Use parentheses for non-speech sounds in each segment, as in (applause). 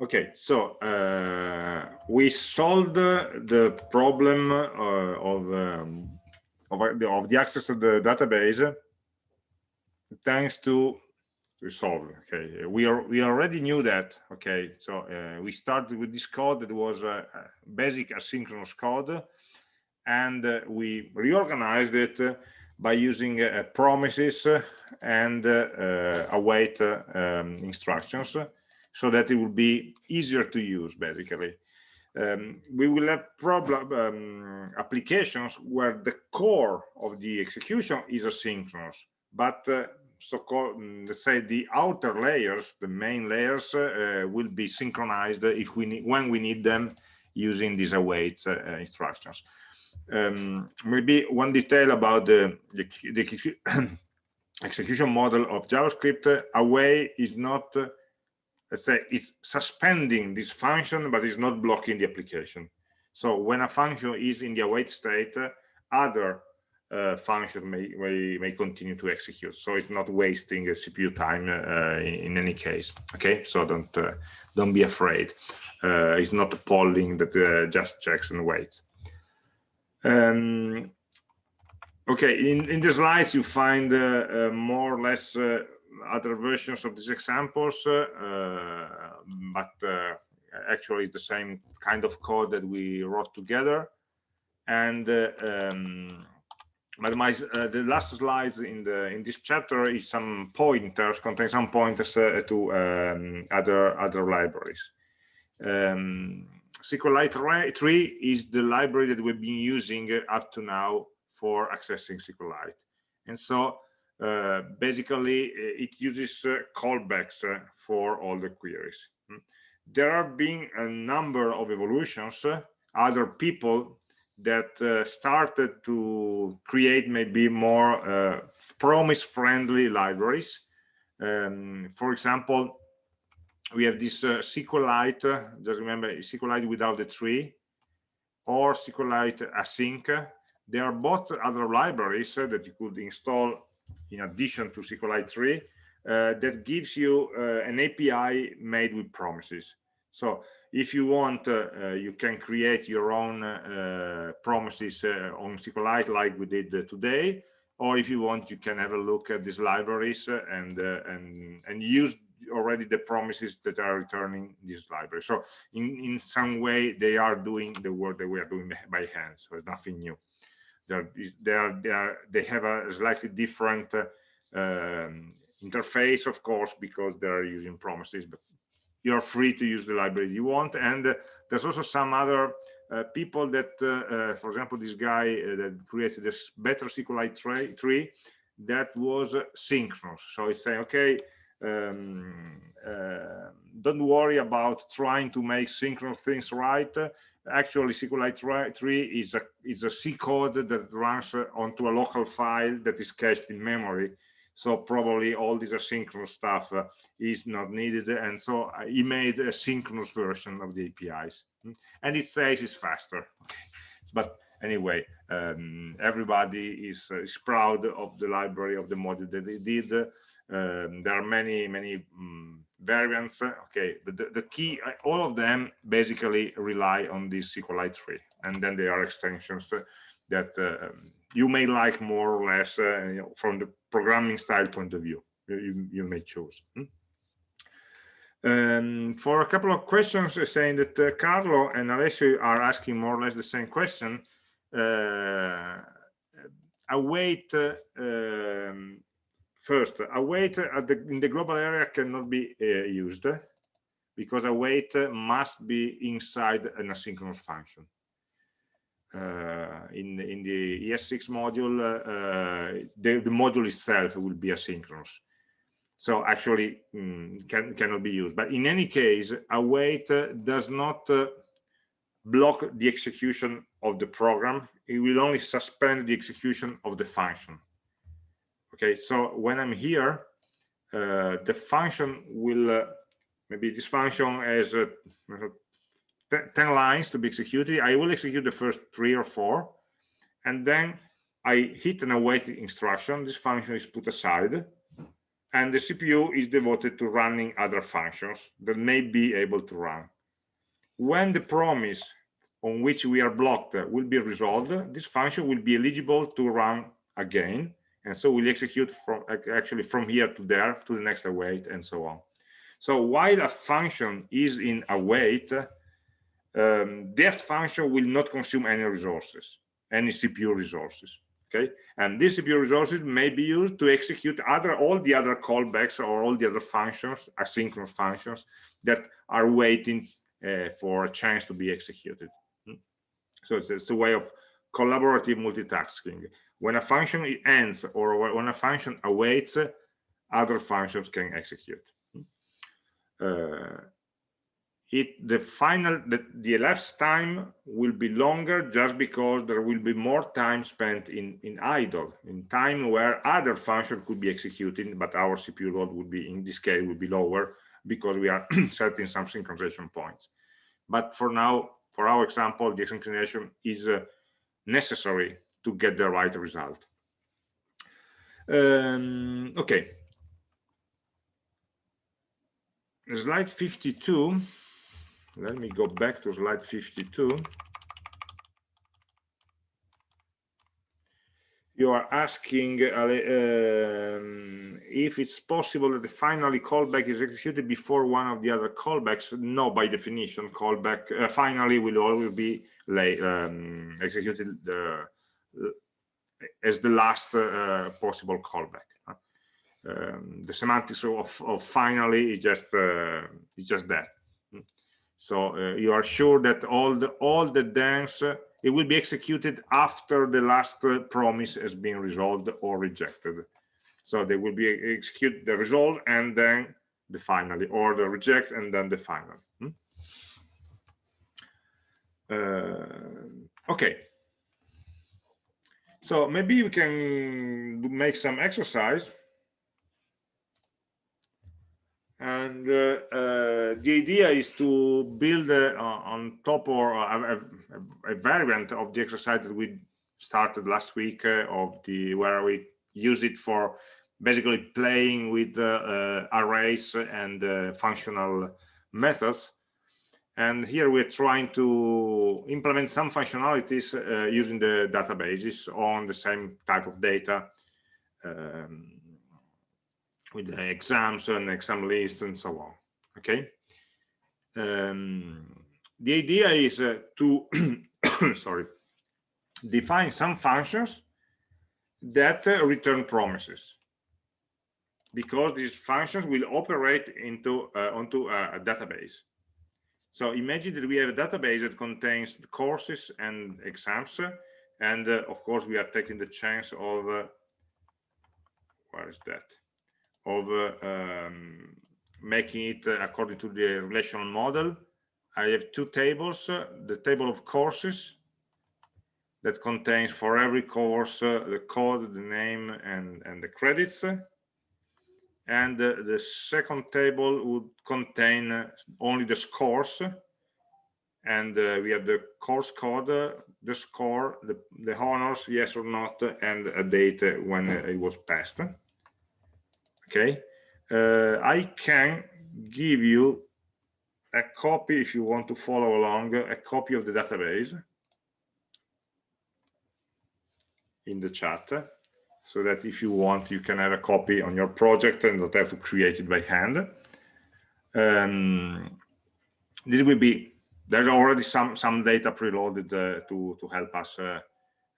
Okay, so uh, we solved the problem uh, of, um, of, of the access to the database thanks to resolve. Okay, we are we already knew that. Okay, so uh, we started with this code that was a basic asynchronous code, and uh, we reorganized it by using uh, promises and uh, await um, instructions so that it will be easier to use basically. Um, we will have problem um, applications where the core of the execution is asynchronous but uh, so called mm, let's say the outer layers the main layers uh, will be synchronized if we need when we need them using these await uh, instructions. Um, maybe one detail about the, the, the (coughs) execution model of javascript. Await is not let's say it's suspending this function but it's not blocking the application. So when a function is in the await state uh, other uh, function may, may, may continue to execute. So it's not wasting cpu time uh, in, in, any case. Okay? So don't uh, don't be afraid. Uh, it's not a polling that uh, just checks and waits. Um, okay in in the slides you find more or less other versions of these examples, uh, but uh, actually the same kind of code that we wrote together. And uh, um, but my uh, the last slides in the in this chapter is some pointers contain some pointers uh, to um, other other libraries um, SQLite 3 is the library that we've been using up to now for accessing SQLite and so uh, basically uh, it uses uh, callbacks for all the queries. Hmm. there have been a number of evolutions other people that uh, started to create maybe more uh, promise friendly libraries. Um, for example we have this uh, SQLite just remember SQLite without the tree or SQLite async. They are both other libraries that you could install in addition to SQLite 3 uh, that gives you uh, an API made with promises. So if you want, uh, you can create your own promises on SQLite like we did today. Or if you want, you can have a look at these libraries and and and use already the promises that are returning this library. So in in some way, they are doing the work that we are doing by hand. So it's nothing new they're, they are, they have a slightly different uh, um, interface of course because they're using promises but you're free to use the library you want. And uh, there's also some other uh, people that uh, uh, for example this guy uh, that created this better SQLite 3 that was synchronous. So it's saying okay um, don't worry about trying to make synchronous things right actually SQLite 3 is a is a C code that runs onto a local file that is cached in memory. So probably all this asynchronous stuff uh, is not needed. And so uh, he made a synchronous version of the APIs. Hmm? And it says it's faster. (laughs) But anyway, um, everybody is, uh, is proud of the library of the module that they did. Um, there are many, many um, variants okay but the, the, key uh, all of them basically rely on this SQLite 3 and then there are extensions that uh, you may like more or less uh, you know, from the programming style point of view you, you may choose hmm? um, for a couple of questions uh, saying that uh, Carlo and Alessio are asking more or less the same question uh, await um, First, await the, in the global area cannot be uh, used because a await must be inside an asynchronous function. Uh, in in the ES6 module, uh, the, the module itself will be asynchronous. So actually mm, can, cannot be used. But in any case, a await does not uh, block the execution of the program. It will only suspend the execution of the function okay so when i'm here uh, the function will uh, maybe this function has uh, 10 lines to be executed. I will execute the first three or four and then i hit an await instruction. This function is put aside and the CPU is devoted to running other functions that may be able to run. When the promise on which we are blocked will be resolved, this function will be eligible to run again, and so will execute from actually from here to there to the next await and so on. So while a function is in await, um, that function will not consume any resources, any CPU resources okay and these CPU resources may be used to execute other all the other callbacks or all the other functions asynchronous functions that are waiting uh, for a chance to be executed hmm? so it's, it's, a way of collaborative multitasking when a function ends or when a function awaits other functions can execute. Uh, it the final the, the elapsed time will be longer just because there will be more time spent in in idle in time where other function could be executing but our cpu load would be in this case would be lower because we are (clears throat) setting some synchronization points. But for now for our example the synchronization is uh, necessary to get the right result. Um, okay. Slide 52 let me go back to slide 52 you are asking uh, um, if it's possible that the finally callback is executed before one of the other callbacks. No by definition callback uh, finally will always be um, executed uh, as the last uh, possible callback um, the semantics of, of finally is just uh, is just that so uh, you are sure that all the all the dance it will be executed after the last promise has been resolved or rejected. So they will be execute the resolve and then the finally, or the reject and then the final. Hmm? Uh, okay. So maybe we can make some exercise. And uh, uh, the idea is to build uh, on top or a, a, a, variant of the exercise that we started last week of the where we use it for basically playing with arrays and functional methods and here we're trying to implement some functionalities uh, using the databases on the same type of data um, with the exams and exam lists and so on okay? Um, the idea is uh, to (coughs) sorry define some functions that uh, return promises. Because these functions will operate into uh, onto a, a, database so imagine that we have a database that contains courses and exams and uh, of course we are taking the chance of uh, where is that of um, making it according to the relational model. I have two tables, the table of courses that contains for every course uh, the code, the name, and, and the credits. And uh, the second table would contain uh, only the scores. And uh, we have the course code, the score, the, the honors, yes or not, and a date when it was passed. Okay. Uh, i can give you a copy if you want to follow along a copy of the database in the chat so that if you want you can have a copy on your project and not have to create it by hand um, this will be there's already some some data preloaded uh, to to help us uh,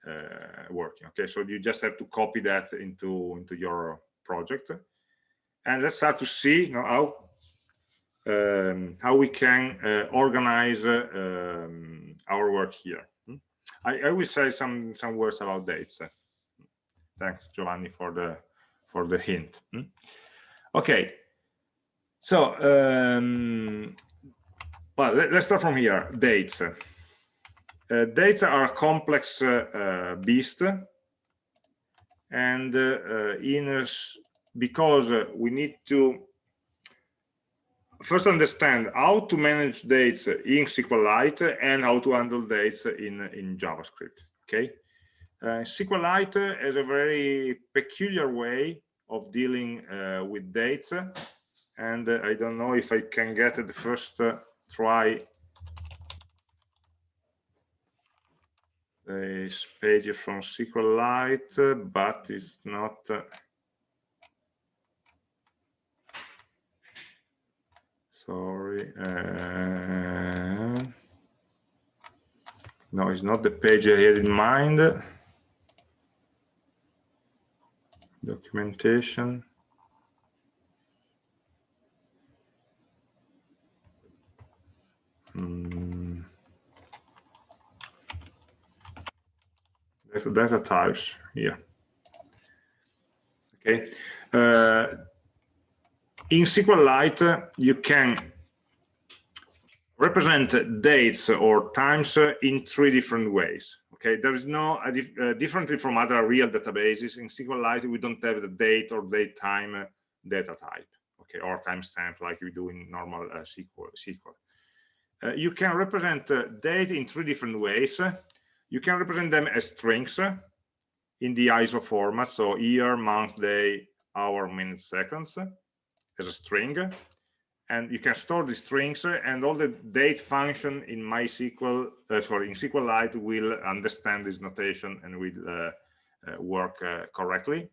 uh, working okay so you just have to copy that into into your project and let's start to see you know, how um, how we can uh, organize uh, um, our work here. Hmm? I, I, will say some some words about dates. Thanks, Giovanni, for the for the hint. Hmm? Okay, so um, well, let, us start from here. Dates. Uh, dates are complex uh, uh, beast, and uh, in a because uh, we need to first understand how to manage dates in SQLite and how to handle dates in, in JavaScript. Okay. Uh, SQLite has a very peculiar way of dealing uh, with dates and uh, I don't know if I can get the first uh, try this page from SQLite, but it's not. Uh, sorry. No, it's not the page I had in mind. Documentation. Mm. There's data types here. Okay. Uh, in SQLite, you can represent dates or times in three different ways. Okay, there is no uh, dif uh, differently from other real databases in SQLite. We don't have the date or date time data type. Okay, or timestamp like we do in normal uh, SQL. SQL. Uh, you can represent uh, date in three different ways. You can represent them as strings in the ISO format, so year, month, day, hour, minutes, seconds, as a string. And you can store the strings and all the date function in MySQL, uh, sorry, in SQLite will understand this notation and will uh, uh, work uh, correctly.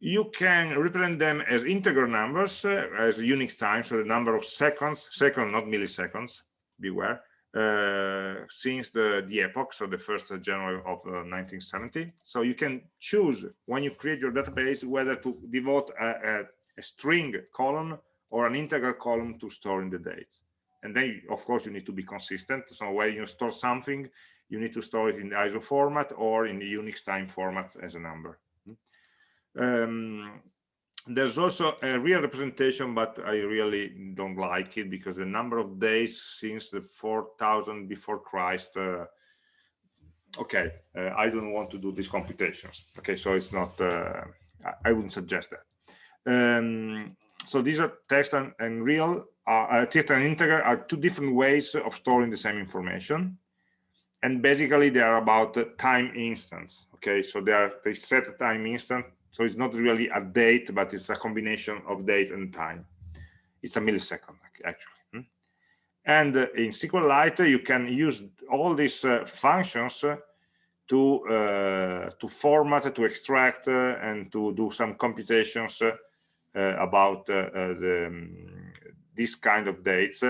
You can represent them as integer numbers uh, as Unix time so the number of seconds second not milliseconds beware uh, since the the epoch so the first january of uh, 1970 so you can choose when you create your database whether to devote a, a, a string column or an integer column to store in the dates and then of course you need to be consistent so when you store something you need to store it in the iso format or in the unix time format as a number um, there's also a real representation, but I really don't like it because the number of days since the 4000 before Christ, uh, okay, uh, I don't want to do these computations. Okay, so it's not, uh, I wouldn't suggest that. Um, so these are text and, and real, uh, text and integer are two different ways of storing the same information. And basically they are about time instance. Okay, so they are, they set a time instant so it's not really a date, but it's a combination of date and time. It's a millisecond, actually. Hmm? And uh, in SQLite, you can use all these uh, functions uh, to uh, to format, to extract, uh, and to do some computations uh, about the, um, this kind of dates.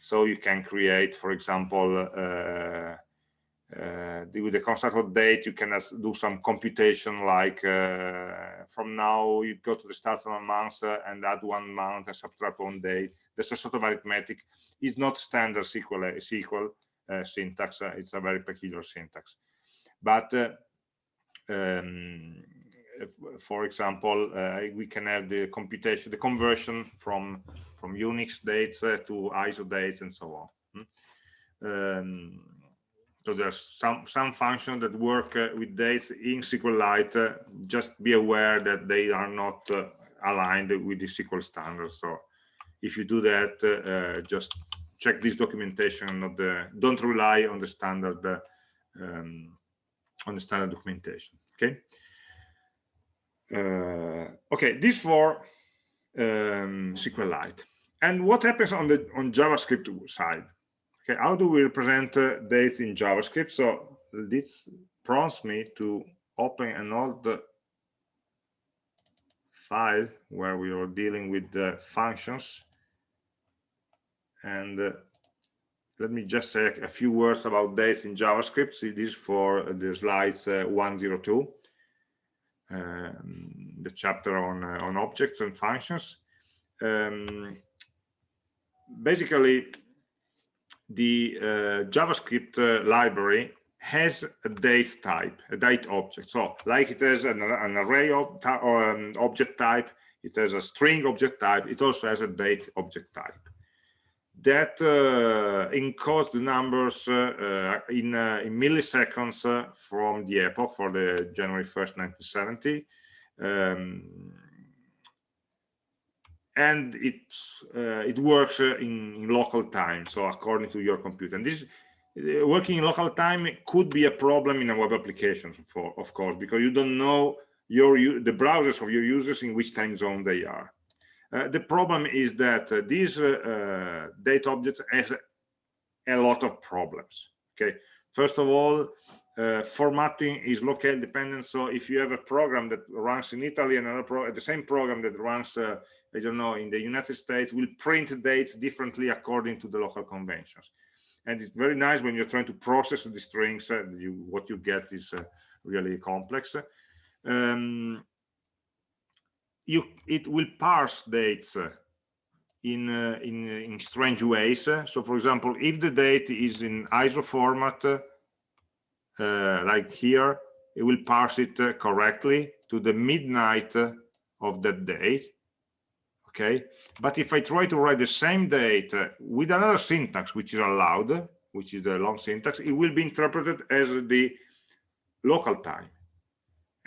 So you can create, for example, uh, with the of date, you can do some computation like uh, from now you go to the start of a month uh, and add one month and subtract one day. That's a sort of arithmetic. It's not standard SQL, SQL uh, syntax. Uh, it's a very peculiar syntax. But uh, um, for example, we can have the computation, the conversion from from Unix dates to ISO dates and so on. Hmm? Um, so there's some some functions that work uh, with dates in SQLite. Uh, just be aware that they are not uh, aligned with the SQL standard. So if you do that, uh, uh, just check this documentation. Not the don't rely on the standard uh, um, on the standard documentation. Okay. Okay, this for um, SQLite. And what happens on the on JavaScript side? Okay, how do we represent uh, dates in JavaScript? So this prompts me to open an old file where we are dealing with the functions. And uh, let me just say a few words about dates in JavaScript. See this for the slides uh, 102, um, the chapter on, uh, on objects and functions. Um, basically, the uh, JavaScript uh, library has a date type, a date object. So like it has an, an array of um, object type, it has a string object type, it also has a date object type. That uh, encodes the numbers uh, uh, in, in, milliseconds from the epoch for the January 1st, 1970. Um, and it it works in, in, local time so according to your computer and this working in local time could be a problem in a web application for of course because you don't know your the browsers of your users in which time zone they are. Uh, the problem is that uh, these uh, date objects have a lot of problems. Okay, first of all, uh, formatting is locale dependent. So if you have a program that runs in Italy and another pro the same program that runs, uh, I don't know, in the United States will print dates differently according to the local conventions. And it's very nice when you're trying to process the strings. Uh, you, what you get is really complex. Um, you it will parse dates uh, in uh, in in strange ways. So for example if the date is in iso format uh, like here it will parse it uh, correctly to the midnight of that date okay? But if i try to write the same date uh, with another syntax which is allowed which is the long syntax it will be interpreted as the local time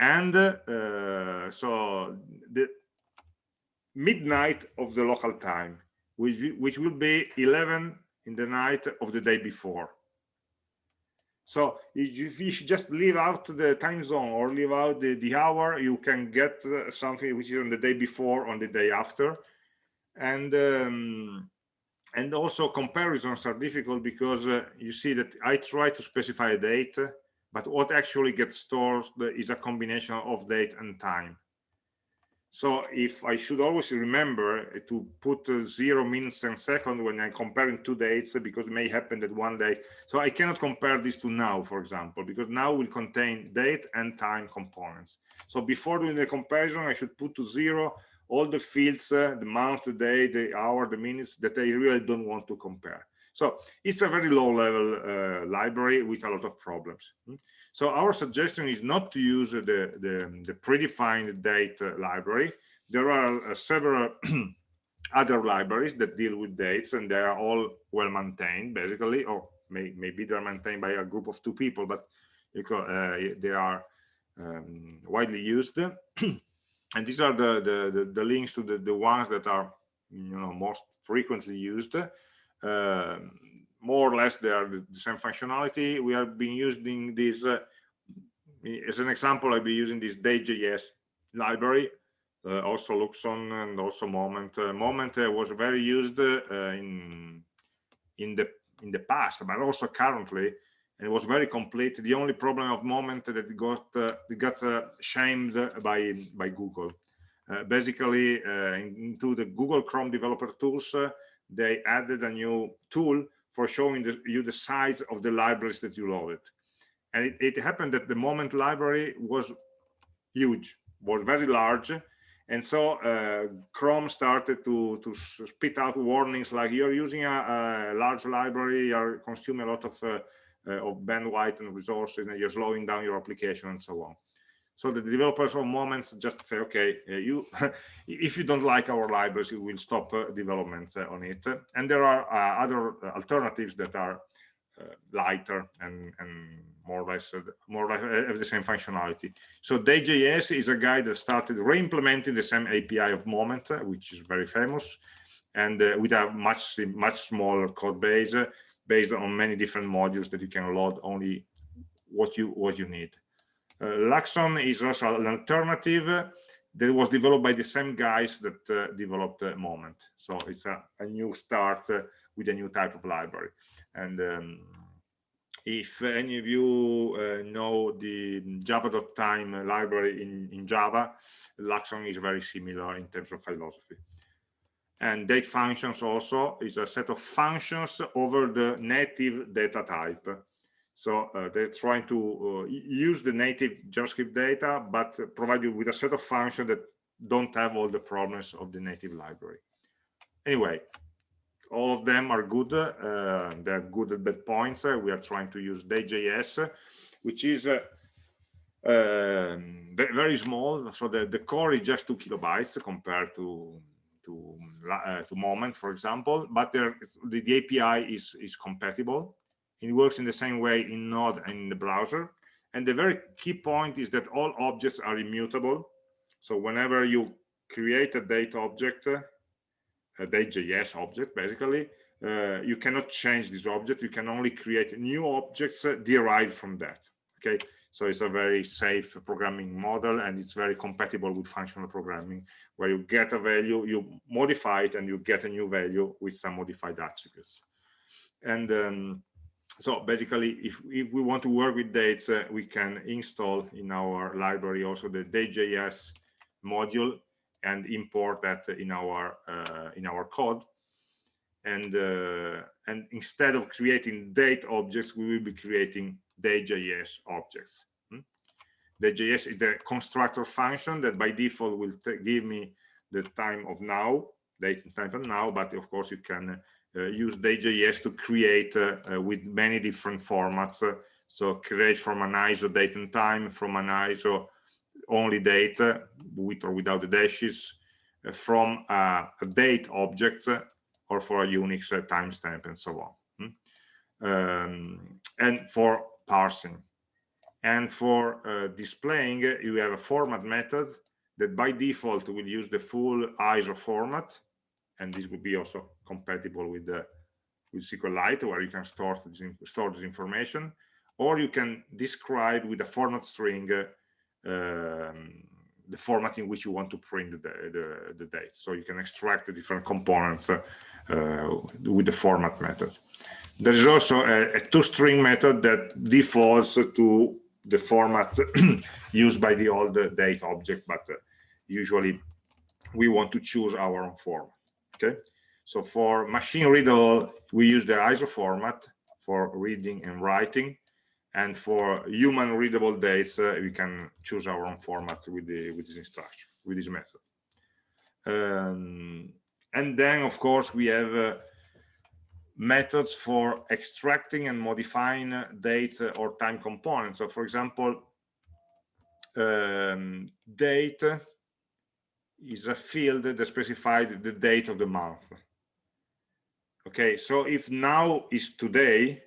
and uh, so the midnight of the local time which which will be 11 in the night of the day before. So if you just leave out the time zone or leave out the, the hour you can get uh, something which is on the day before on the day after. And um, and also comparisons are difficult because uh, you see that i try to specify a date but what actually gets stored is a combination of date and time. So if I should always remember to put uh, zero minutes and second when I'm comparing two dates, because it may happen that one day, so I cannot compare this to now, for example, because now will contain date and time components. So before doing the comparison, I should put to zero all the fields, uh, the month, the day, the hour, the minutes that I really don't want to compare. So it's a very low level uh, library with a lot of problems. Hmm? So our suggestion is not to use the, the, the predefined date uh, library. There are uh, several (clears throat) other libraries that deal with dates and they are all well maintained basically, or may, maybe they're maintained by a group of two people, but uh, they are um, widely used. (clears throat) and these are the, the, the, the, links to the, the ones that are you know most frequently used more or less they are the same functionality. We have been using this uh, as an example. I'll be using this Day.js library, uh, also Luxon and also Moment. Uh, Moment uh, was very used uh, in in the in the past, but also currently, and it was very complete. The only problem of Moment that got got shamed by by Google. basically, into the Google Chrome developer tools they added a new tool for showing the, you the size of the libraries that you loaded. And it, it happened that the moment library was huge, was very large. And so uh, Chrome started to, to spit out warnings like you're using a, a large library, you're consuming a lot of, uh, uh, of bandwidth and resources, and you're slowing down your application and so on so the developers of moments just say okay uh, you (laughs) if you don't like our libraries you will stop uh, development uh, on it. And there are uh, other uh, alternatives that are uh, lighter and and more or less more or less have the same functionality. So Day.js is a guy that started re-implementing the same api of moment which is very famous and with a much much smaller code base based on many different modules that you can load only what you what you need Luxon is also an alternative that was developed by the same guys that uh, developed uh, Moment. So it's a, a new start with a new type of library. And um, if any of you uh, know the java.time library in, in Java, Luxon is very similar in terms of philosophy. And date functions also is a set of functions over the native data type. So uh, they're trying to uh, use the native JavaScript data, but provide you with a set of functions that don't have all the problems of the native library. Anyway, all of them are good. Uh, they're good at bad points. we are trying to use Day.js, which is uh, um, very small. So the, the core is just two kilobytes compared to to uh, to Moment, for example. But the, the API is is compatible it works in the same way in Node and in the browser. And the very key point is that all objects are immutable. So whenever you create a date object, a day.js object, basically, uh, you cannot change this object. You can only create new objects uh, derived from that. okay so it's a very safe programming model and it's very compatible with functional programming where you get a value you modify it and you get a new value with some modified attributes and um, so basically if, if we want to work with dates uh, we can install in our library also the day.js module and import that in our uh, in our code and uh, and instead of creating date objects we will be creating day.js objects hmm? day.js is the constructor function that by default will give me the time of now date time of now but of course you can uh, use day.js to create uh, uh, with many different formats so create from an iso date and time from an iso only date with or without the dashes from a, a date object or for a Unix timestamp and so on. Hmm? Um, and for parsing. And for uh, displaying, you have a format method that by default will use the full ISO format. And this will be also compatible with the with SQLite, where you can store this, store this information. Or you can describe with a format string uh, um, the format in which you want to print the, the, the date. So you can extract the different components uh, uh, with the format method. There is also a, a toString method that defaults to the format (clears throat) used by the old date object, but uh, usually we want to choose our own format. So for machine readable, we use the ISO format for reading and writing, and for human readable dates, uh, we can choose our own format with the with this instruction with this method. Um, and then, of course, we have uh, methods for extracting and modifying date or time components. So, for example, um, date is a field that specifies the date of the month. Okay, so if now is today,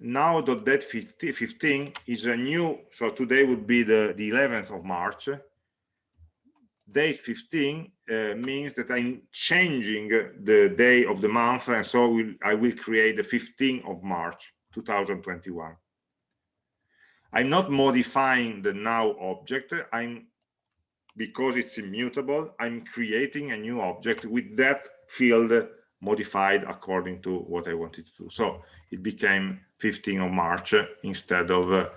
now dot date 15 is a new, so today would be the, the 11th of March. Date 15 uh, means that I'm changing the day of the month, and so will, I will create the 15th of March 2021. I'm not modifying the now object. I'm because it's immutable. I'm creating a new object with that field modified according to what I wanted to do. So it became 15th of March instead of uh,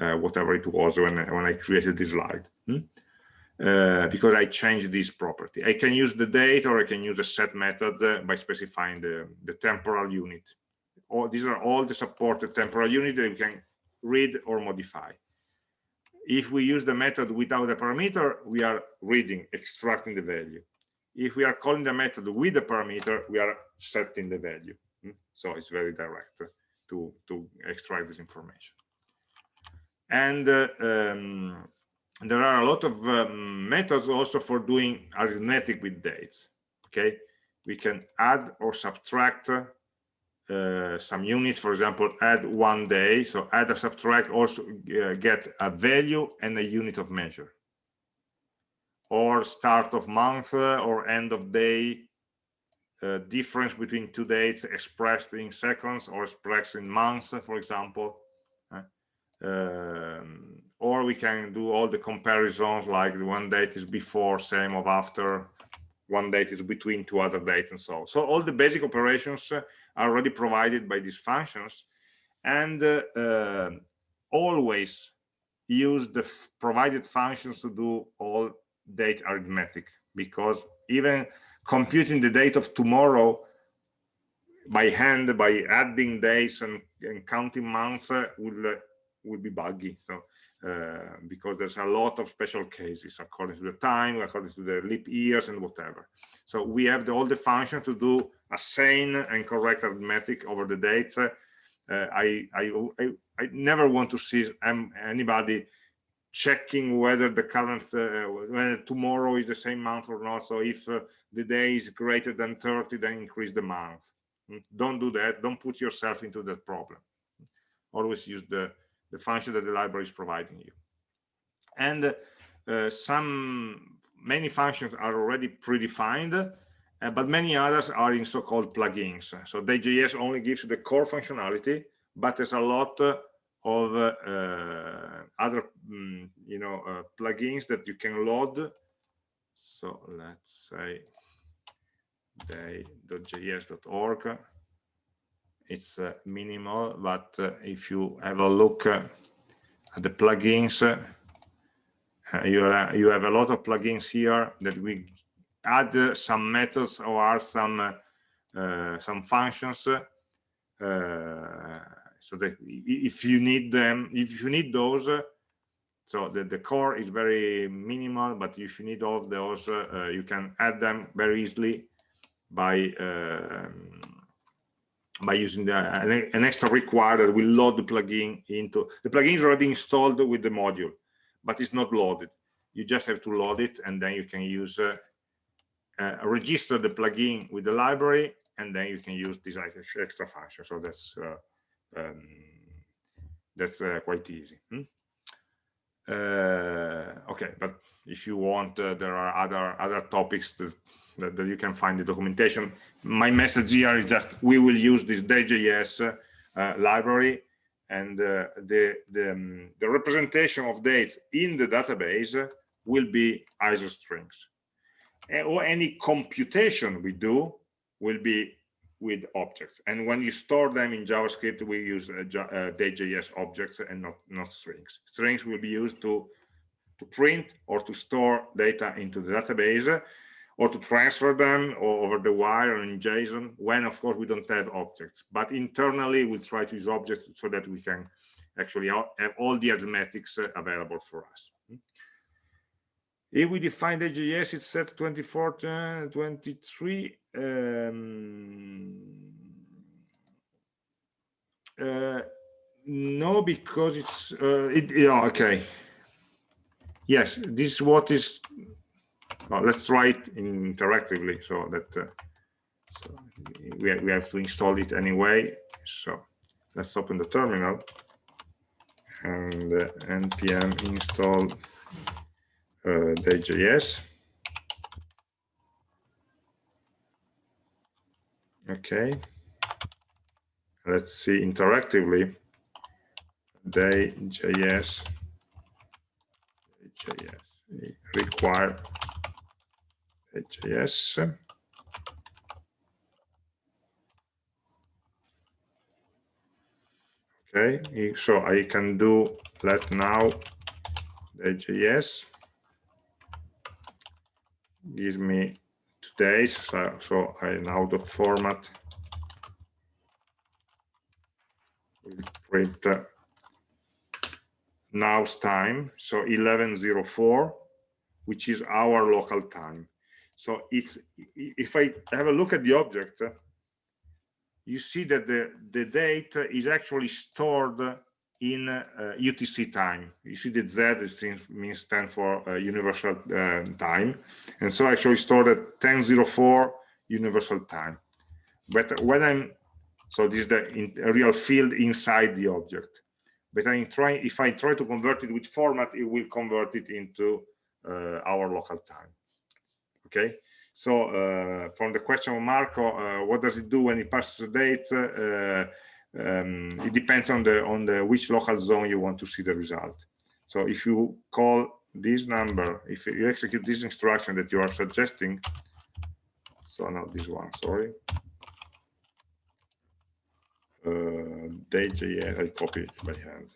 uh, whatever it was when when I created this slide. Hmm? Uh, because I changed this property. I can use the date or I can use a set method uh, by specifying the, the temporal unit. All, these are all the supported temporal units that we can read or modify. If we use the method without a parameter, we are reading, extracting the value. If we are calling the method with the parameter, we are setting the value. Hmm? So it's very direct to, to extract this information. And uh, um, there are a lot of um, methods also for doing arithmetic with dates okay we can add or subtract uh, some units for example add one day. So add or subtract also uh, get a value and a unit of measure. Or start of month uh, or end of day uh, difference between two dates expressed in seconds or expressed in months for example uh, um, or we can do all the comparisons like the one date is before same of after one date is between two other dates and so on. so all the basic operations are already provided by these functions and uh, uh, always use the provided functions to do all date arithmetic because even computing the date of tomorrow by hand by adding days and, and counting months uh, will uh, will be buggy so uh, because there's a lot of special cases according to the time, according to the leap years and whatever. So we have the, all the function to do a sane and correct arithmetic over the dates. Uh, I, I, I, I, never want to see anybody checking whether the current, uh, whether tomorrow is the same month or not. So if uh, the day is greater than 30, then increase the month. Hmm? Don't do that. Don't put yourself into that problem. Always use the the function that the library is providing you. And uh, some, many functions are already predefined, uh, but many others are in so-called plugins. So Day.js only gives you the core functionality, but there's a lot of uh, other mm, you know uh, plugins that you can load so let's say day.js.org it's uh, minimal but uh, if you have a look uh, at the plugins you, you have a lot of plugins here that we add some methods or some some functions so that if you need them if you need those uh, so the, the core is very minimal but if you need all of those uh, you can add them very easily by um, by using the, an, an, extra require that will load the plugin into the plugin is already installed with the module but it's not loaded you just have to load it and then you can use uh, uh, register the plugin with the library and then you can use this extra function so that's uh, um, that's uh, quite easy hmm? uh, okay but if you want uh, there are other other topics that, that, that, you can find the documentation my message here is just we will use this day.js uh, library and uh, the the, um, the representation of dates in the database will be iso strings or any computation we do will be with objects. And when you store them in JavaScript, we use uh, uh, day.js objects and not, not strings. Strings will be used to, to print or to store data into the database or to transfer them over the wire in JSON when, of course, we don't have objects. But internally, we try to use objects so that we can actually have all the arithmetics uh, available for us. If we define the JS, it's set 24, uh, 23. Um, uh, no, because it's, uh, it, yeah, okay. Yes, this is what is, let's try it interactively so that uh, so we, we have to install it anyway. So let's open the terminal and uh, npm install uh, day.js. Okay. Let's see interactively day.js JS require JS okay so I can do let now JS gives me today's so, so I now the format. Will print uh, now's time so 1104 which is our local time so it's if I have a look at the object you see that the the date is actually stored in uh, UTC time. You see that Z is means stand for uh, universal uh, time. And so actually stored at 1004 universal time. But when I'm, so this is the in, real field inside the object. But I'm trying, if I try to convert it with format, it will convert it into uh, our local time. Okay. So uh, from the question of Marco, uh, what does it do when it passes the date? um, it depends on the on the which local zone you want to see the result so if you call this number if you execute this instruction that you are suggesting so not this one sorry uh, day.js i copy it by hand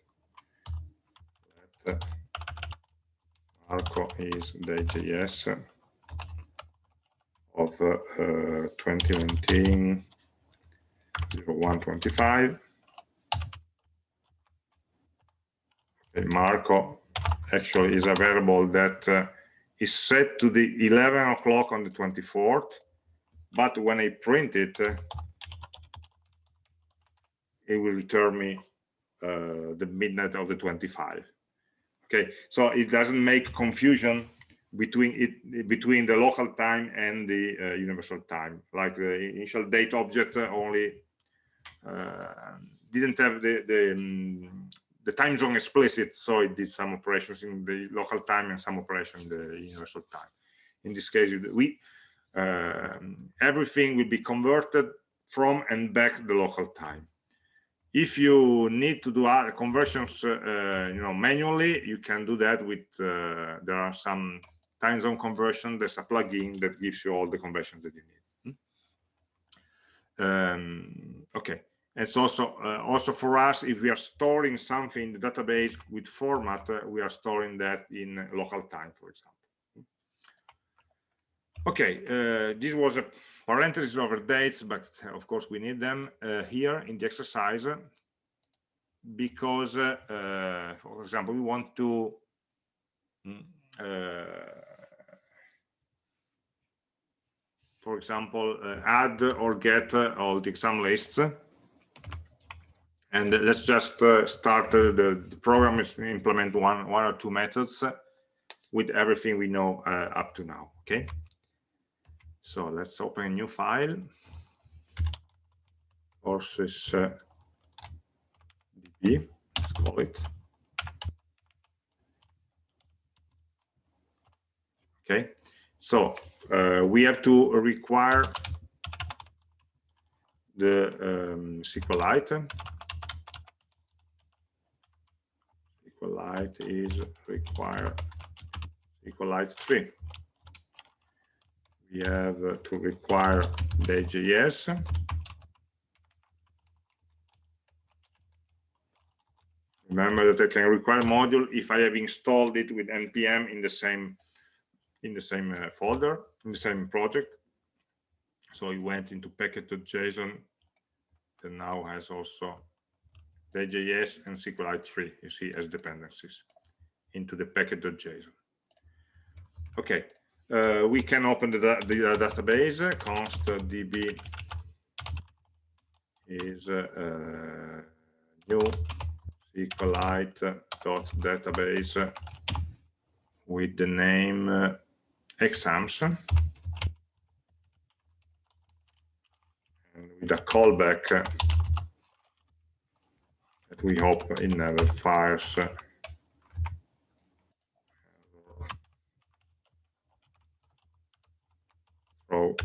uh, Marco is day.js of uh, uh, 2019 125. Okay, Marco actually is a variable that uh, is set to the 11 o'clock on the 24th, but when I print it, uh, it will return me uh, the midnight of the 25. Okay, so it doesn't make confusion between it between the local time and the uh, universal time. Like the initial date object only uh, didn't have the the, um, the time zone explicit, so it did some operations in the local time and some operation in the universal time. In this case, we uh, everything will be converted from and back the local time. if you need to do conversions, uh, you know, manually, you can do that with, uh, there are some time zone conversion. There's a plugin that gives you all the conversions that you need. Hmm? Um, okay. It's also uh, also for us, if we are storing something in the database with format, uh, we are storing that in local time, for example. Okay, uh, this was a parenthesis over dates, but of course we need them uh, here in the exercise because, uh, uh, for example, we want to mm, for example, add or get all the exam lists. And let's just uh, start uh, the, the, program is implement one one or two methods with everything we know uh, up to now okay? So let's open a new file. Courses uh, db let's call it. Okay so uh, we have to require the um, SQLite SQLite is require SQLite 3. We have to require day.js. Remember that I can require module if I have installed it with npm in the same in the same uh, folder in the same project. So it went into package.json that now has also day.js and SQLite 3 you see as dependencies into the package.json. Okay, uh, we can open the, the uh, database. Const db is uh, uh new SQLite dot database with the name uh, exams and with a callback uh, that we hope it never fires uh, throw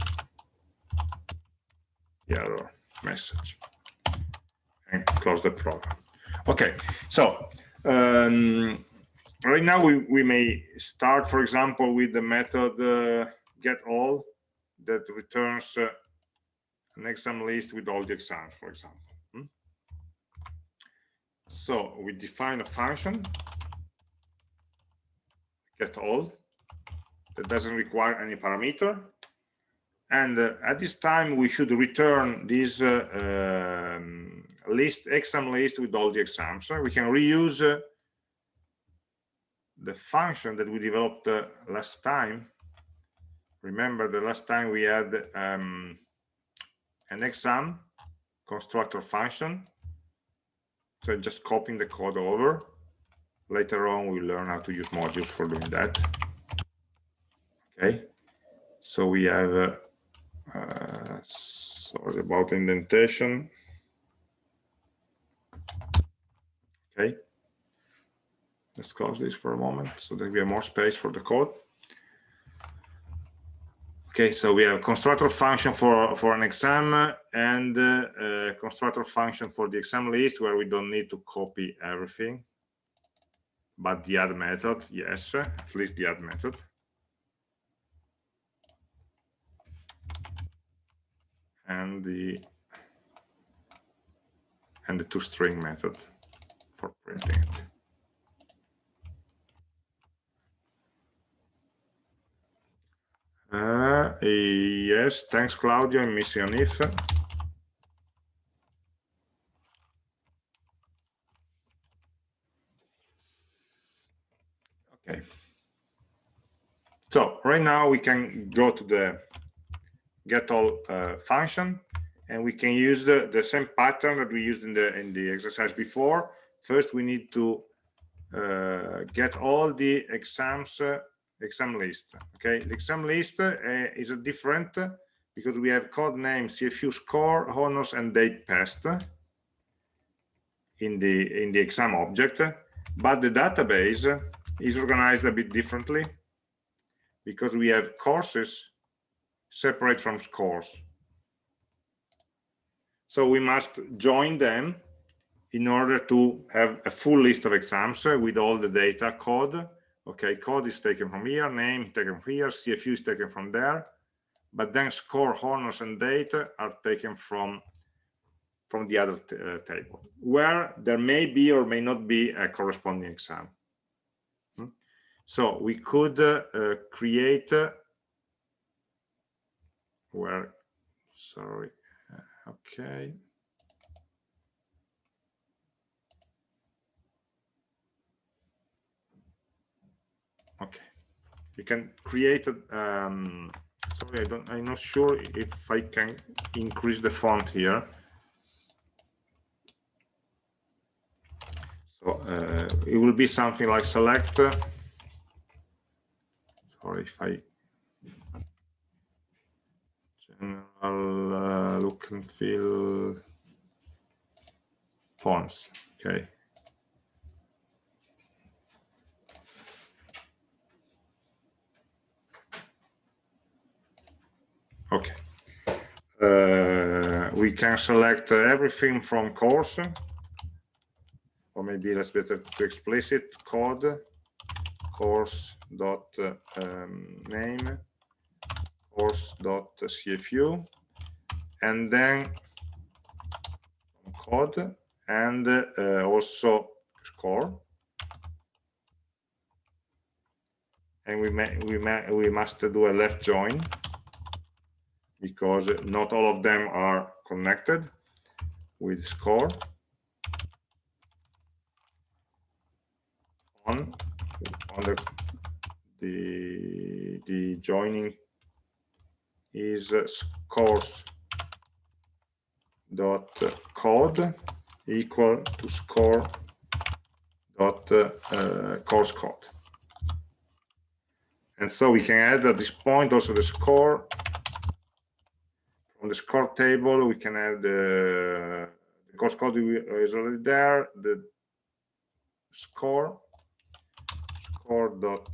the error message and close the program. Okay so um, right now we, we may start for example with the method uh, get all that returns uh, an exam list with all the exams for example so we define a function, get all, that doesn't require any parameter. And uh, at this time, we should return this uh, um, list, exam list with all the exams. So we can reuse uh, the function that we developed uh, last time. Remember the last time we had um, an exam constructor function so just copying the code over. Later on, we learn how to use modules for doing that. Okay, so we have, uh, uh, sorry about indentation. Okay, let's close this for a moment so that we have more space for the code. Okay, so we have constructor function for, for an exam and uh, constructor function for the exam list where we don't need to copy everything, but the add method, yes, at least the add method. And the and the toString method for printing it. Uh, yes, thanks, Claudio. I'm missing an if. Okay. So right now we can go to the get all uh, function and we can use the, the same pattern that we used in the in the exercise before. First, we need to uh, get all the exams uh, exam list. Okay, the exam list uh, is a different eh, because we have code name, CFU score, honors, and date passed eh, in the in the exam object, but the database is organized a bit differently because we have courses separate from scores. So we must join them in order to have a full list of exams with all the data code. Okay, code is taken from here, name taken from here, CFU is taken from there, but then score, honors, and date are taken from from the other uh, table, where there may be or may not be a corresponding exam. Hmm? So we could uh, uh, create where, sorry, uh, okay. Okay, we can create a, um, sorry, I don't, I'm not sure if I can increase the font here. So uh, it will be something like select. Sorry if I general uh, look and feel fonts. Okay. Okay. Uh, we can select everything from course or maybe let's better to explicit code course dot um, name course dot cfu and then code and uh, also score and we may we may we must do a left join because not all of them are connected with score. On on the the the joining is scores dot code equal to score dot uh, course code. And so we can add at this point also the score from the score table we can add the, the course code is already there the score score dot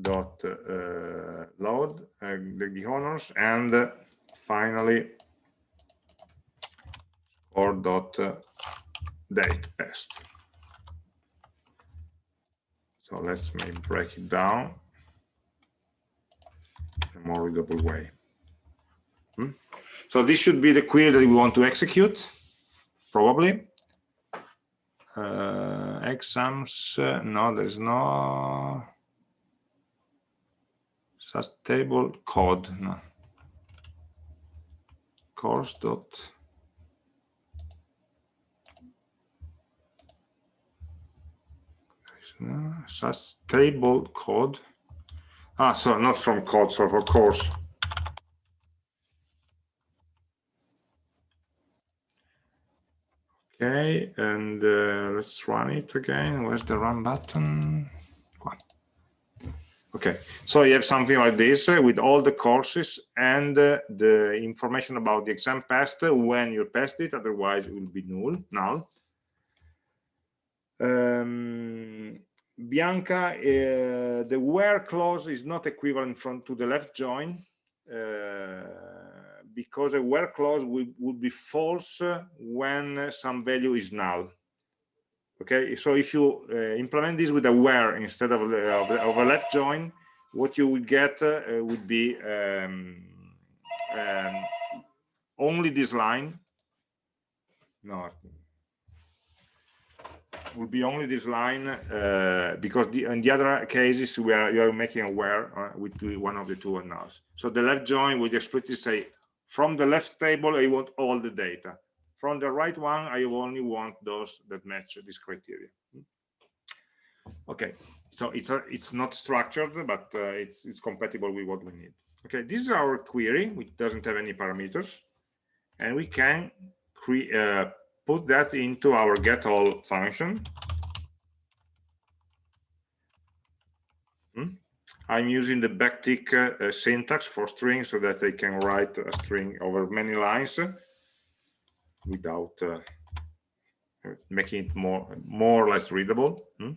dot uh, load uh, the, honors and uh, finally or dot date best. So let's maybe break it down a more readable way. Hmm? so this should be the query that we want to execute probably. Uh, exams uh, no there's no such table. Code no. Course dot such table. Code ah so not from code so for course Okay, and uh, let's run it again. Where's the run button? Okay, so you have something like this uh, with all the courses and uh, the information about the exam passed when you passed it, otherwise it will be null. null. Um, Bianca, uh, the where clause is not equivalent from to the left join. Uh, because a where clause would, would be false when some value is null okay so if you uh, implement this with a where instead of, of, a left join what you would get would be um, um, only this line no would be only this line uh, because the, in the other cases where you are making aware uh, with one of the two unknowns so the left join would explicitly say from the left table, I want all the data. From the right one, I only want those that match this criteria. Okay, so it's a, it's not structured, but uh, it's it's compatible with what we need. Okay, this is our query, which doesn't have any parameters, and we can create uh, put that into our get all function. Hmm? I'm using the backtick uh, syntax for string so that I can write a string over many lines without uh, making it more more or less readable. Hmm?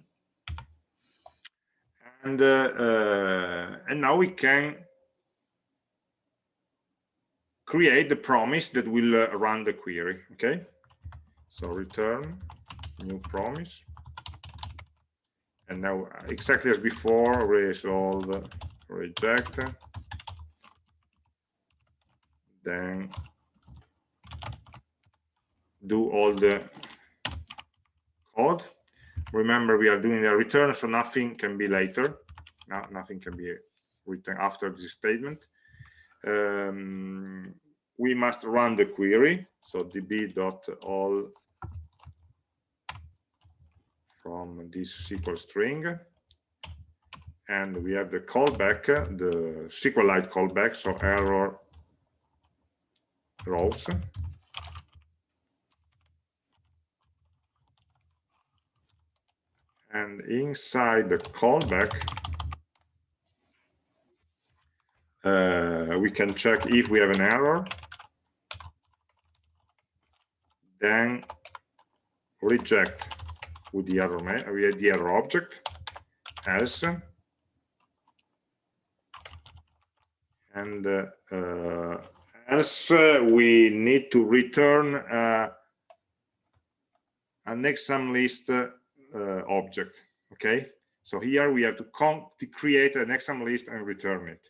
And uh, uh and now we can create the promise that will uh, run the query okay so return new promise. And now exactly as before resolve reject. Then do all the code. Remember we are doing a return so nothing can be later. No, nothing can be written after this statement. Um, we must run the query. So db.all from this SQL string. And we have the callback the SQLite callback so error rows. And inside the callback uh, we can check if we have an error. Then reject with the error with the error object else and uh, uh, else we need to return uh, an exam list uh, object okay? So here we have to, to create an exam list and return it.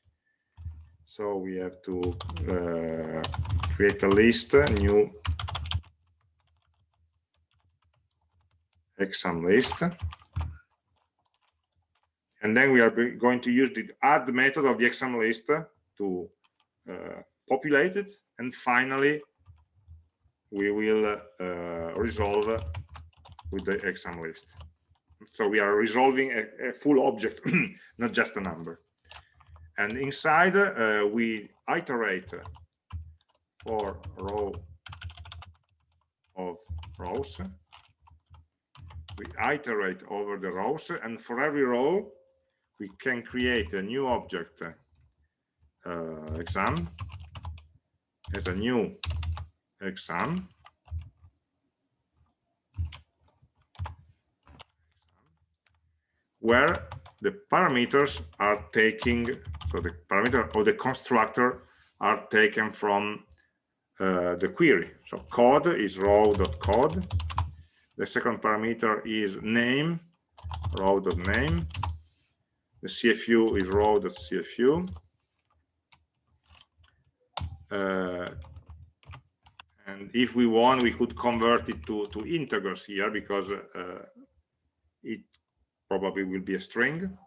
So we have to uh, create a list new exam list and then we are going to use the add method of the exam list to uh, populate it. And finally we will uh, resolve with the exam list so we are resolving a, a full object (clears throat) not just a number. And inside uh, we iterate for row of rows we iterate over the rows and for every row we can create a new object uh, exam. As a new exam. Where the parameters are taking so the parameter or the constructor are taken from uh, the query. So code is row.code the second parameter is name row.name the cfu is row.cfu uh, and if we want we could convert it to to integers here because uh, it probably will be a string.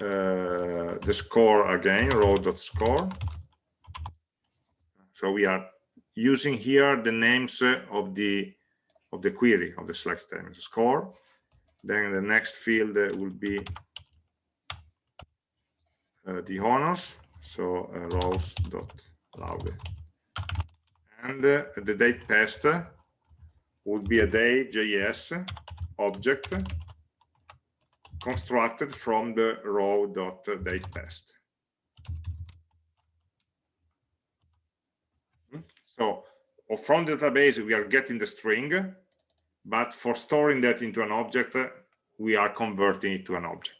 Uh, the score again row.score so we are using here the names of the of the query of the select statement score then the next field will be uh, the honors so uh, rows dot laude and uh, the date passed would be a day.js object constructed from the row.datePassed. So from the database, we are getting the string, but for storing that into an object, we are converting it to an object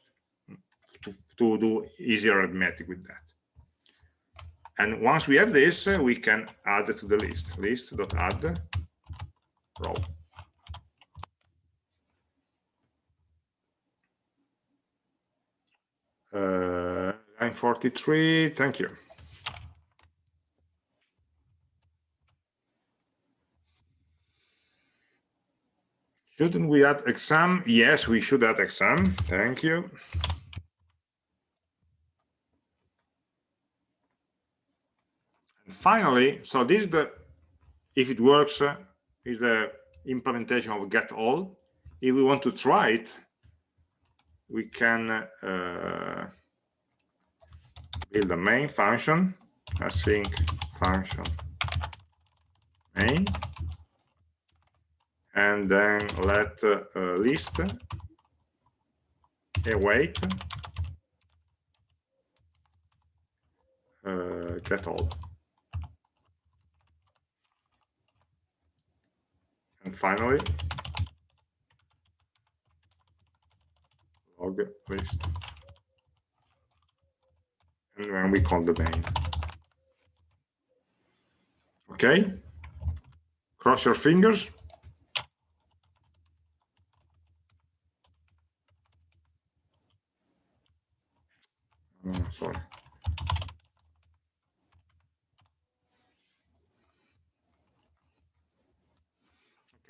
to, to do easier arithmetic with that. And once we have this, we can add it to the list, list.add row. Uh, line 43, thank you. Shouldn't we add exam? Yes, we should add exam. Thank you. And finally, so this is the, if it works, uh, is the implementation of get all. If we want to try it, we can uh, build a main function, async function main, and then let uh, list await uh, get all. And finally, log list. And then we call the main. Okay. Cross your fingers. Oh, sorry.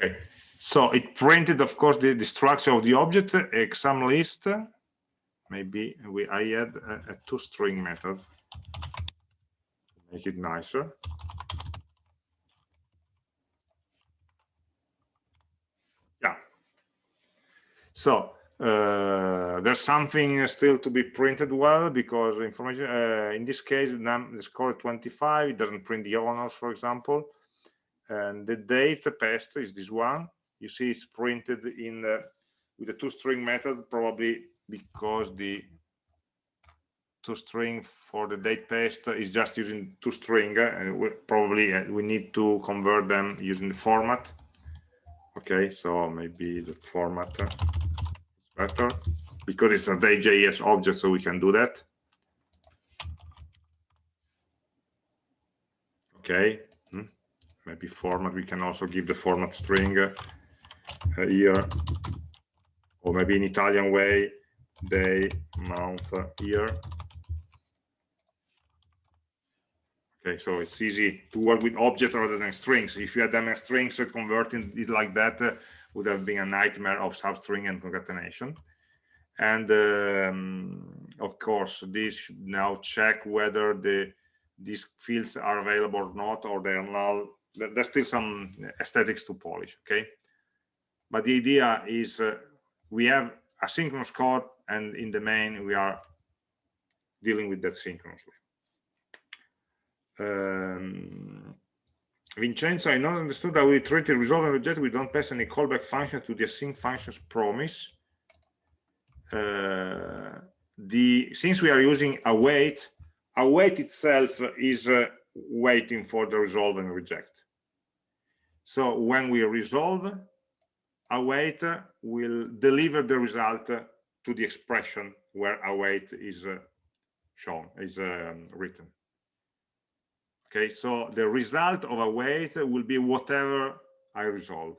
Okay, so it printed, of course, the, the structure of the object, eh, exam list. Maybe we I add a, a string method to make it nicer. Yeah. So uh, there's something still to be printed well because information uh, in this case the score 25 it doesn't print the honors for example. And the date paste is this one. You see it's printed in the, with the toString method probably because the toString for the date paste is just using toString and we, probably uh, we need to convert them using the format. Okay so maybe the format better because it's a day.js object so we can do that. Okay hmm. maybe format we can also give the format string uh, here. Or maybe in Italian way day month year. Okay so it's easy to work with objects rather than strings. If you had them as strings converting it like that uh, would have been a nightmare of substring and concatenation. And um, of course this should now check whether the these fields are available or not or they are null. There's still some aesthetics to polish okay? But the idea is uh, we have asynchronous code and in the main we are dealing with that synchronously. Um, Vincenzo, I not understood that we treat the resolve and reject. We don't pass any callback function to the async functions promise. Uh, the since we are using await, await itself is uh, waiting for the resolve and reject. So when we resolve, await will deliver the result to the expression where await is uh, shown, is um, written okay so the result of await will be whatever i resolve.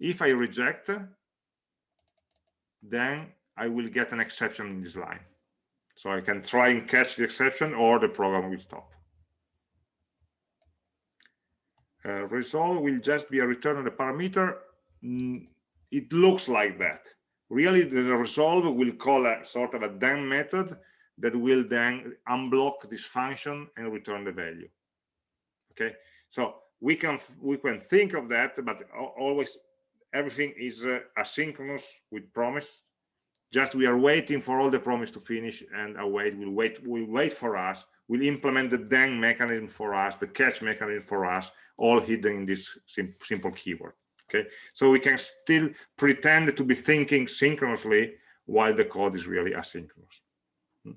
If i reject then i will get an exception in this line. So i can try and catch the exception or the program will stop. Uh, resolve will just be a return of the parameter. Mm, it looks like that. Really the resolve will call a sort of a then method that will then unblock this function and return the value. Okay? So we can we can think of that but always everything is uh, asynchronous with promise. Just we are waiting for all the promise to finish and await will wait will wait for us. Will implement the then mechanism for us the catch mechanism for us all hidden in this sim simple keyword. Okay? So we can still pretend to be thinking synchronously while the code is really asynchronous hmm.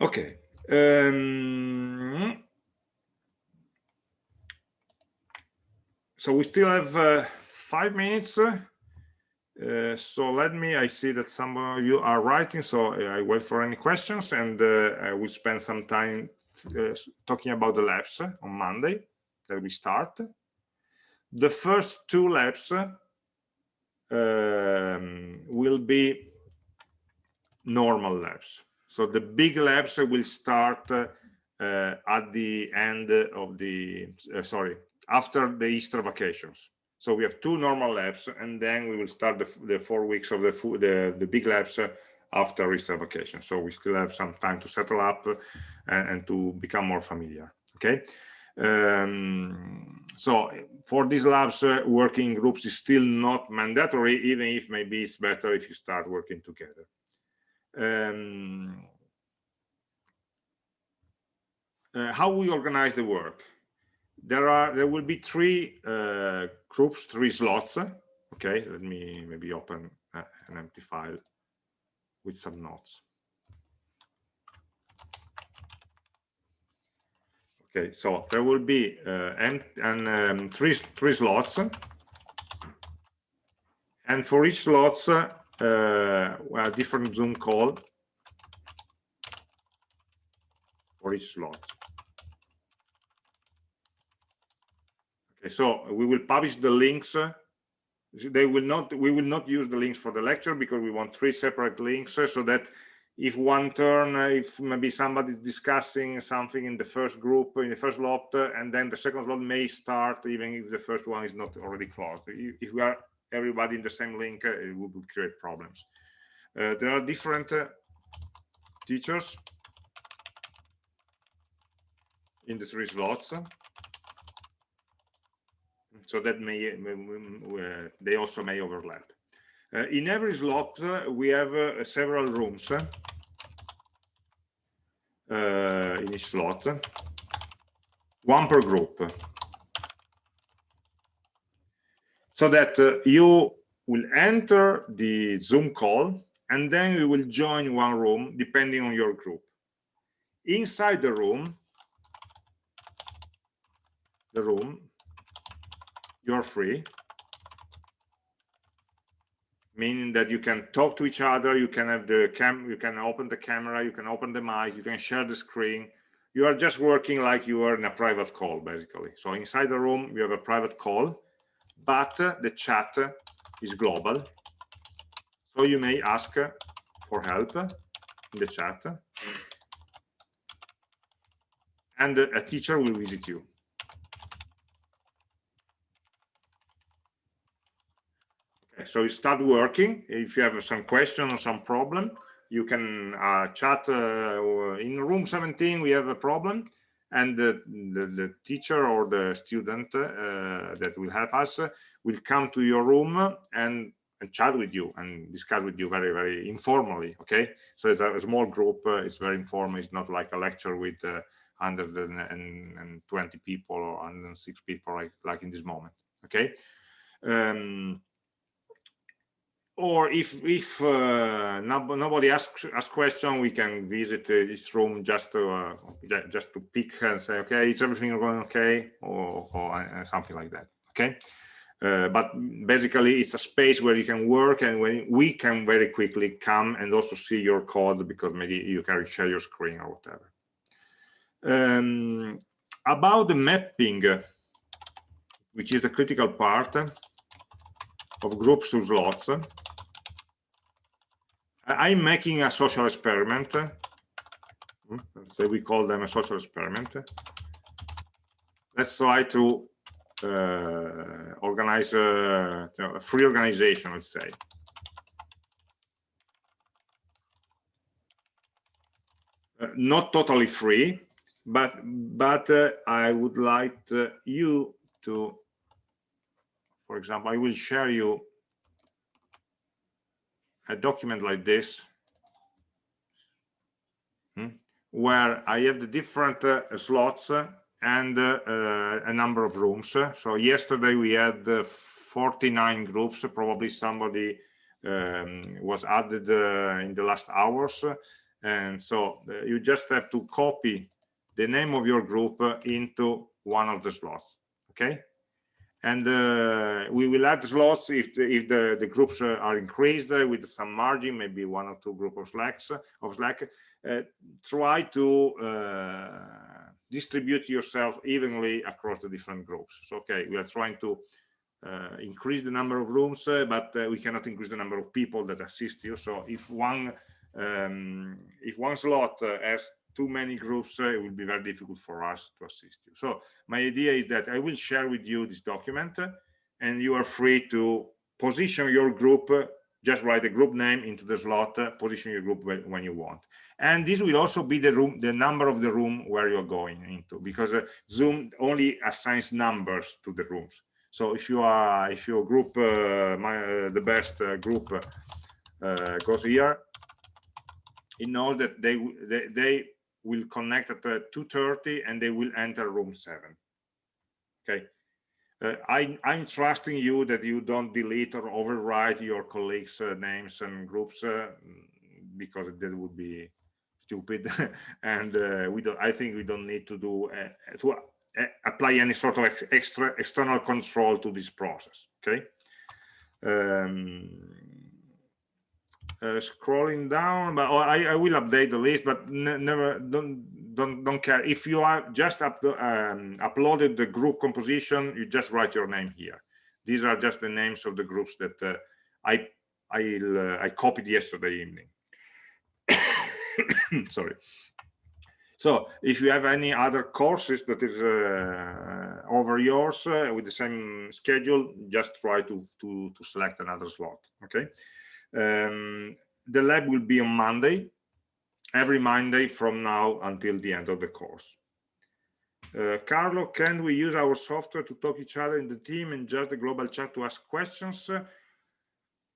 Okay um, so we still have uh, five minutes. Uh, so let me i see that some of you are writing so i wait for any questions and uh, i will spend some time uh, talking about the labs on monday that we start. The first two labs um, will be normal labs. So the big labs will start uh, at the end of the, uh, sorry, after the Easter vacations. So we have two normal labs, and then we will start the, the four weeks of the, the, the big labs after Easter vacation. So we still have some time to settle up and, and to become more familiar. Okay. Um, so for these labs, uh, working groups is still not mandatory, even if maybe it's better if you start working together. Um, uh, how we organize the work. There are there will be three uh, groups, three slots. Okay, let me maybe open uh, an empty file with some notes. Okay, so there will be uh, and, and um, three three slots, and for each slots, uh, a different Zoom call for each slot. Okay, so we will publish the links. Uh, they will not. We will not use the links for the lecture because we want three separate links uh, so that if one turn, uh, if maybe somebody is discussing something in the first group, in the first lot, uh, and then the second slot may start even if the first one is not already closed. If we are everybody in the same link, uh, it would create problems. Uh, there are different uh, teachers in the three slots. So that may they also may overlap. Uh, in every slot uh, we have uh, several rooms in each slot. One per group so that uh, you will enter the zoom call and then you will join one room depending on your group. Inside the room the room you're free meaning that you can talk to each other you can have the cam you can open the camera you can open the mic you can share the screen. You are just working like you are in a private call basically. So inside the room you have a private call but the chat is global. So you may ask for help in the chat. And a teacher will visit you. So you start working. If you have some question or some problem you can uh, chat uh, in room 17 we have a problem and the, the, the teacher or the student uh, that will help us will come to your room and, and, chat with you and discuss with you very very informally okay? So it's a, small group uh, it's very informal it's not like a lecture with 120 uh, people or 106 people like, like in this moment okay? Um, or if if uh, nobody asks asks question we can visit uh, each room just to uh, just to pick and say okay is everything going okay? Or, or uh, something like that okay? Uh, but basically it's a space where you can work and when we can very quickly come and also see your code because maybe you can share your screen or whatever. Um, about the mapping which is the critical part of groups to slots I'm making a social experiment. Hmm, let's say we call them a social experiment. Let's try to uh, organize a, a, free organization, let's say. Uh, not totally free, but but uh, I would like uh, you to, for example, I will share you a document like this hmm, where I have the different uh, slots and uh, uh, a number of rooms. So yesterday we had uh, 49 groups, probably somebody um, was added uh, in the last hours. And so uh, you just have to copy the name of your group into one of the slots, okay? And uh, we will add slots if the, if the, the groups uh, are increased uh, with some margin, maybe one or two group of slacks of Slack. Uh, try to uh, distribute yourself evenly across the different groups. So, okay, we are trying to uh, increase the number of rooms, but we cannot increase the number of people that assist you. So, if one um, if one slot has too many groups, uh, it will be very difficult for us to assist you. So my idea is that I will share with you this document uh, and you are free to position your group, uh, just write the group name into the slot, uh, position your group when, when, you want. And this will also be the room, the number of the room where you're going into, because uh, Zoom only assigns numbers to the rooms. So if you are, if your group, uh, my, the best group goes here, it knows that they they, they will connect at 2.30 and they will enter room 7 okay? Uh, I, i'm trusting you that you don't delete or overwrite your colleagues uh, names and groups uh, because that would be stupid. (laughs) And uh, we don't i think we don't need to do uh, to uh, apply any sort of ex extra external control to this process. Okay? Um, uh, scrolling down but oh, I, I, will update the list but never don't don't don't care. If you are just up the, um, uploaded the group composition you just write your name here. These are just the names of the groups that uh, i i uh, i copied yesterday evening. (coughs) Sorry. So if you have any other courses that is uh, over yours uh, with the same schedule just try to to to select another slot okay um, the lab will be on monday every monday from now until the end of the course uh, carlo can we use our software to talk each other in the team and just the global chat to ask questions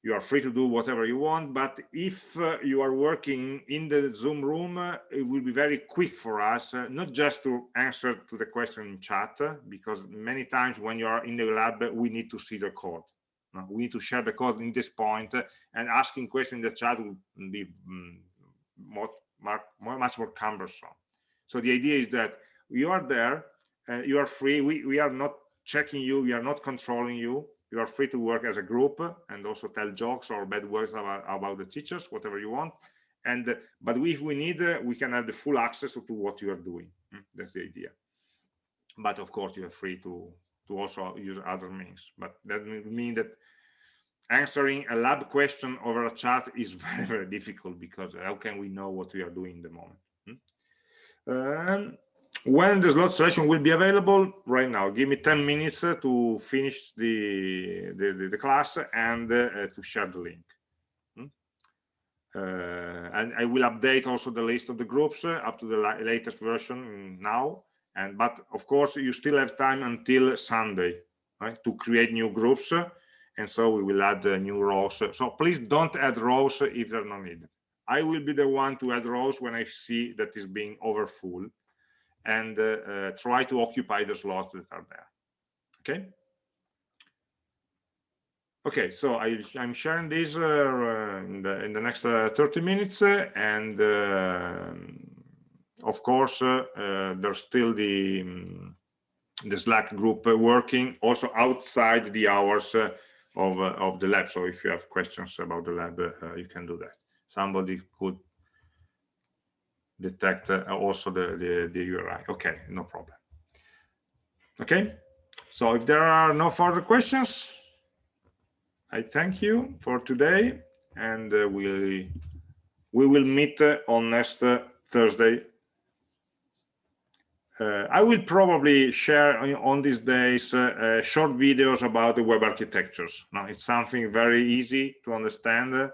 you are free to do whatever you want but if uh, you are working in the zoom room uh, it will be very quick for us uh, not just to answer to the question in chat uh, because many times when you are in the lab we need to see the code? We need to share the code in this uh, and asking questions in the chat will be um, more, much more cumbersome. So the idea is that you are there and you are free. We, we are not checking you we are not controlling you. You are free to work as a group and also tell jokes or bad words about, about the teachers whatever you want. And but if we need we can have the full access to what you are doing. Hmm, that's the idea. But of course you are free to to also use other means but that means that answering a lab question over a chat (laughs) is very very difficult because how can we know what we are doing in the moment hmm? um, when the slot selection will be available right now give me 10 minutes uh, to finish the the, the class and uh, to share the link hmm? uh, and i will update also the list of the groups uh, up to the la latest version now and but of course you still have time until sunday right to create new groups uh, and so we will add uh, new rows. So please don't add rows if they're not needed. I will be the one to add rows when i see that is being over full and uh, uh, try to occupy the slots that are there. Okay? Okay so I, i'm sharing this uh, in the in the next 30 minutes and of course there's still the um, the slack group working also outside the hours of of the lab so if you have questions about the lab you can do that somebody could detect uh, also the, the, the URI. Okay, no problem. Okay, so if there are no further questions, I thank you for today and uh, we, we will meet uh, on next uh, Thursday. Uh, I will probably share on these days uh, short videos about the web architectures. Now, it's something very easy to understand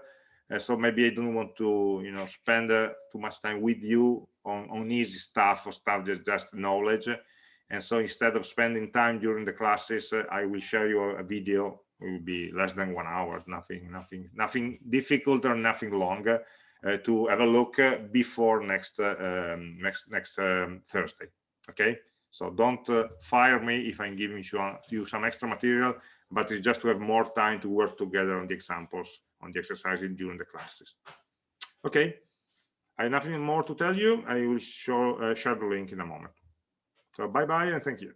uh, so maybe I don't want to, you know, spend uh, too much time with you on, on easy stuff or stuff that's just knowledge. And so instead of spending time during the classes, uh, I will share you a video. It will be less than one hour, nothing, nothing, nothing difficult or nothing longer uh, to have a look uh, before next, uh, um, next, next um, Thursday. Okay. So don't fire me if I'm giving you, you some extra material, but it's just to have more time to work together on the examples on the exercises during the classes. Okay, I have nothing more to tell you. I will show uh, share the link in a moment. So bye bye and thank you.